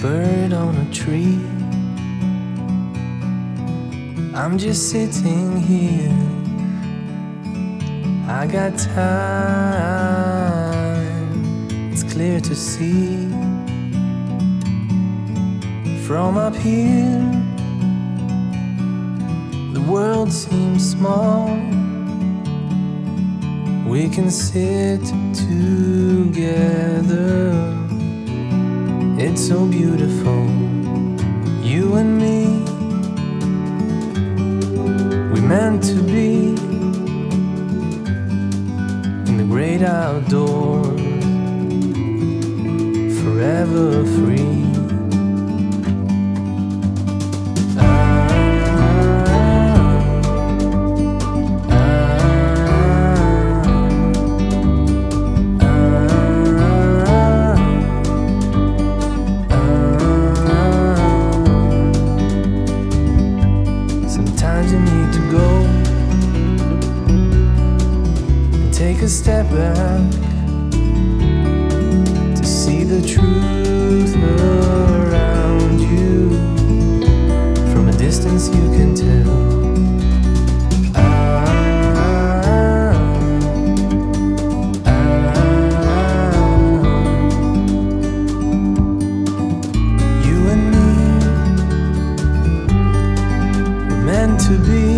bird on a tree. I'm just sitting here. I got time. It's clear to see. From up here The world seems small. We can sit together. It's so beautiful, you and me. We meant to be in the great outdoors, forever free. Step back to see the truth around you. From a distance, you can tell. To be